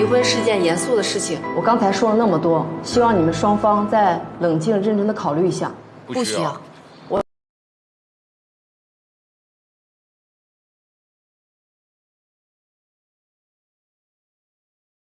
离婚是件严肃的事情。我刚才说了那么多希望你们双方再冷静认真的考虑一下。不需要。